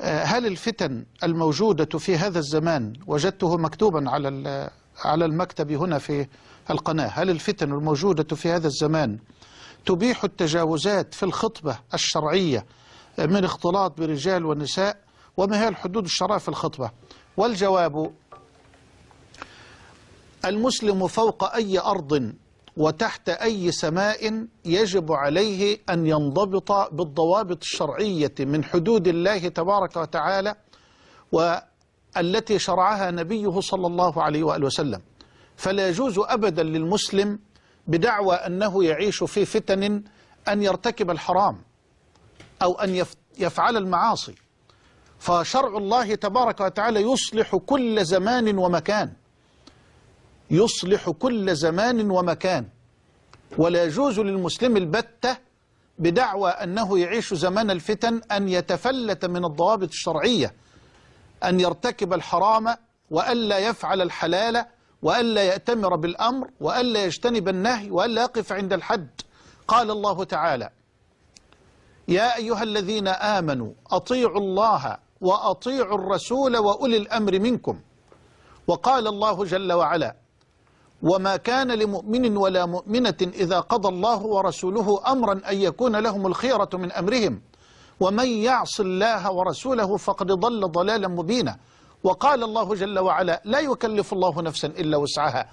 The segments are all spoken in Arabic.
هل الفتن الموجودة في هذا الزمان وجدته مكتوبا على على المكتب هنا في القناة هل الفتن الموجودة في هذا الزمان تبيح التجاوزات في الخطبة الشرعية من اختلاط برجال ونساء وما هي الحدود الشرعية في الخطبة؟ والجواب المسلم فوق أي أرض وتحت أي سماء يجب عليه أن ينضبط بالضوابط الشرعية من حدود الله تبارك وتعالى والتي شرعها نبيه صلى الله عليه وآله وسلم. فلا يجوز أبدا للمسلم بدعوى أنه يعيش في فتن أن يرتكب الحرام أو أن يفعل المعاصي. فشرع الله تبارك وتعالى يصلح كل زمان ومكان. يصلح كل زمان ومكان. ولا يجوز للمسلم البتة بدعوى أنه يعيش زمان الفتن أن يتفلت من الضوابط الشرعية أن يرتكب الحرام وألا يفعل الحلال وألا يأتمر بالأمر وألا يجتنب النهي وألا يقف عند الحد. قال الله تعالى يا أيها الذين آمنوا أطيعوا الله وأطيعوا الرسول وأولي الأمر منكم. وقال الله جل وعلا وما كان لمؤمن ولا مؤمنة إذا قضى الله ورسوله أمرا أن يكون لهم الخيرة من أمرهم. ومن يعص الله ورسوله فقد ضل ضلالا مبينا. وقال الله جل وعلا لا يكلف الله نفسا إلا وسعها.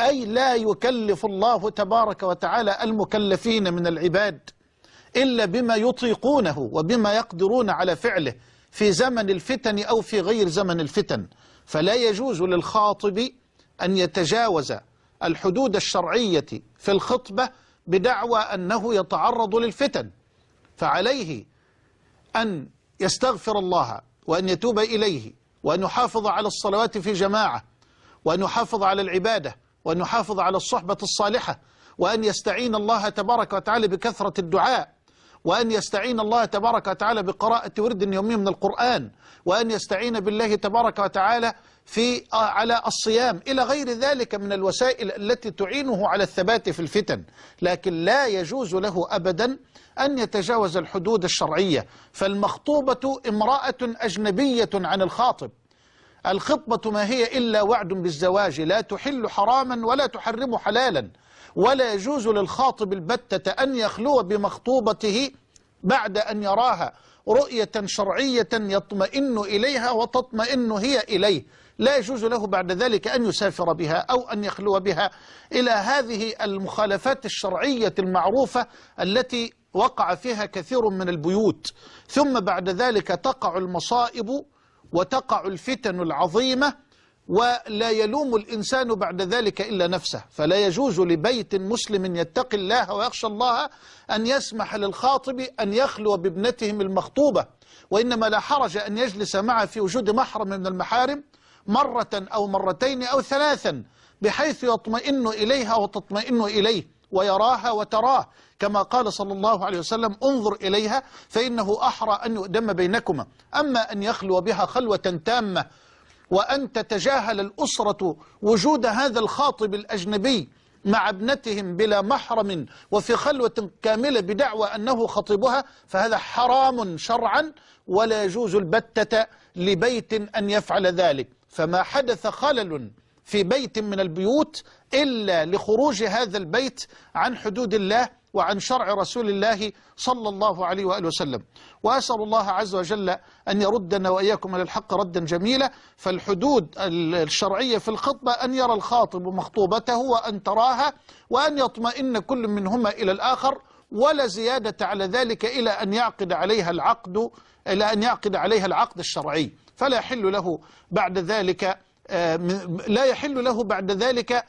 أي لا يكلف الله تبارك وتعالى المكلفين من العباد إلا بما يطيقونه وبما يقدرون على فعله في زمن الفتن أو في غير زمن الفتن. فلا يجوز للخاطب أن يتجاوز الحدود الشرعية في الخطبة بدعوى أنه يتعرض للفتن. فعليه أن يستغفر الله وأن يتوب إليه وأن يحافظ على الصلوات في جماعة وأن يحافظ على العبادة وأن يحافظ على الصحبة الصالحة وأن يستعين الله تبارك وتعالى بكثرة الدعاء. وأن يستعين الله تبارك وتعالى بقراءة ورد يومي من القرآن وأن يستعين بالله تبارك وتعالى في على الصيام إلى غير ذلك من الوسائل التي تعينه على الثبات في الفتن. لكن لا يجوز له أبدا أن يتجاوز الحدود الشرعية. فالمخطوبة امرأة أجنبية عن الخاطب. الخطبة ما هي إلا وعد بالزواج لا تحل حراما ولا تحرم حلالا. ولا يجوز للخاطب البتة أن يخلو بمخطوبته بعد أن يراها. رؤية شرعية يطمئن إليها وتطمئن هي إليه. لا يجوز له بعد ذلك أن يسافر بها أو أن يخلو بها. إلى هذه المخالفات الشرعية المعروفة التي وقع فيها كثير من البيوت. ثم بعد ذلك تقع المصائب وتقع الفتن العظيمة ولا يلوم الإنسان بعد ذلك إلا نفسه. فلا يجوز لبيت مسلم يتقي الله ويخشى الله أن يسمح للخاطب أن يخلو بابنتهم المخطوبة وإنما لا حرج أن يجلس معه في وجود محرم من المحارم مرة أو مرتين أو ثلاثا بحيث يطمئن إليها وتطمئن إليه ويراها وتراه. كما قال صلى الله عليه وسلم انظر إليها فإنه أحرى أن يؤدم بينكما. أما أن يخلو بها خلوة تامة وأن تتجاهل الأسرة وجود هذا الخاطب الأجنبي مع ابنتهم بلا محرم وفي خلوة كاملة بدعوى أنه خطيبها فهذا حرام شرعا ولا يجوز البتة لبيت أن يفعل ذلك. فما حدث خلل في بيت من البيوت إلا لخروج هذا البيت عن حدود الله وعن شرع رسول الله صلى الله عليه وآله وسلم. وأسأل الله عز وجل أن يردنا وإياكم إلى الحق ردا جميلا فالحدود الشرعية في الخطبة أن يرى الخاطب مخطوبته وأن تراها وأن يطمئن كل منهما إلى الآخر ولا زيادة على ذلك إلى أن يعقد عليها العقد إلى أن يعقد عليها العقد الشرعي. فلا يحل له بعد ذلك لا يحل له بعد ذلك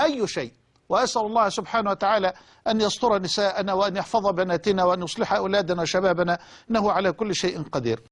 أي شيء. وأسأل الله سبحانه وتعالى أن يستر نساءنا وأن يحفظ بناتنا وأن يصلح أولادنا وشبابنا إنه على كل شيء قدير.